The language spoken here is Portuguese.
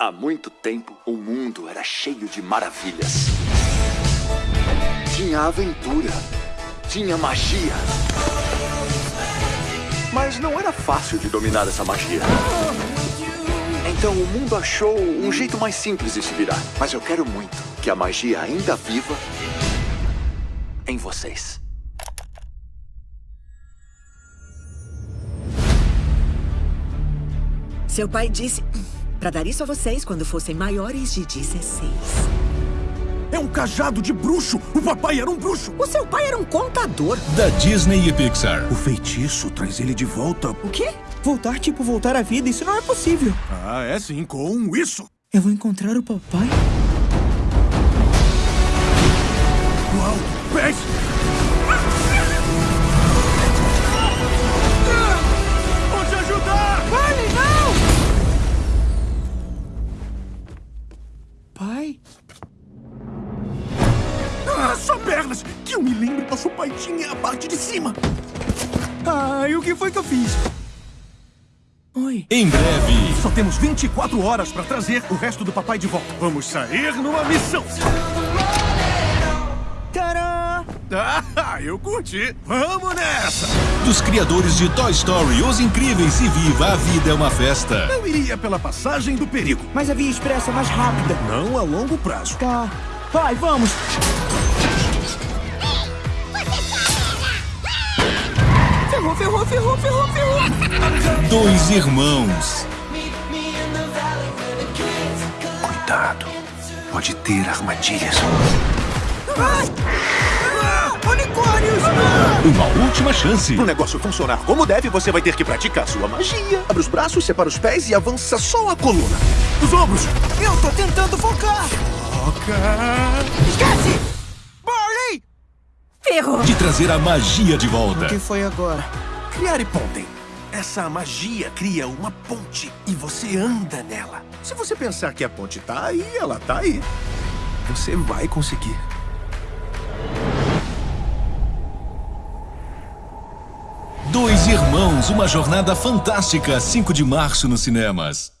Há muito tempo, o mundo era cheio de maravilhas. Tinha aventura. Tinha magia. Mas não era fácil de dominar essa magia. Então o mundo achou um jeito mais simples de se virar. Mas eu quero muito que a magia ainda viva em vocês. Seu pai disse para dar isso a vocês quando fossem maiores de 16. É um cajado de bruxo! O papai era um bruxo! O seu pai era um contador. Da Disney e Pixar. O feitiço traz ele de volta. O quê? Voltar tipo voltar à vida, isso não é possível. Ah, é sim, com isso. Eu vou encontrar o papai? Uau, pés! Pai? Ah, só pernas! Que eu me lembro, nosso pai tinha a parte de cima. Ai, o que foi que eu fiz? Oi. Em breve. Só temos 24 horas para trazer o resto do papai de volta. Vamos sair numa missão. Ah, eu curti. Vamos nessa! Dos criadores de Toy Story, Os Incríveis e Viva, a vida é uma festa. Eu iria pela passagem do perigo. Mas a via expressa é mais rápida. Não a longo prazo. Tá. Pai, vamos! Ferrou, ferrou, ferrou, ferrou, ferrou! Dois irmãos. Cuidado. Pode ter armadilhas. Ai! Ah! Uma última chance. Para o negócio funcionar como deve, você vai ter que praticar sua magia. Abre os braços, separa os pés e avança só a coluna. Os ombros! Eu tô tentando focar! Foca! Esquece! Barley! Ferrou! De trazer a magia de O volta. que foi agora? Criar e pontem. Essa magia cria uma ponte e você anda nela. Se você pensar que a ponte tá aí, ela tá aí. Você vai conseguir. Dois irmãos, uma jornada fantástica. 5 de março nos cinemas.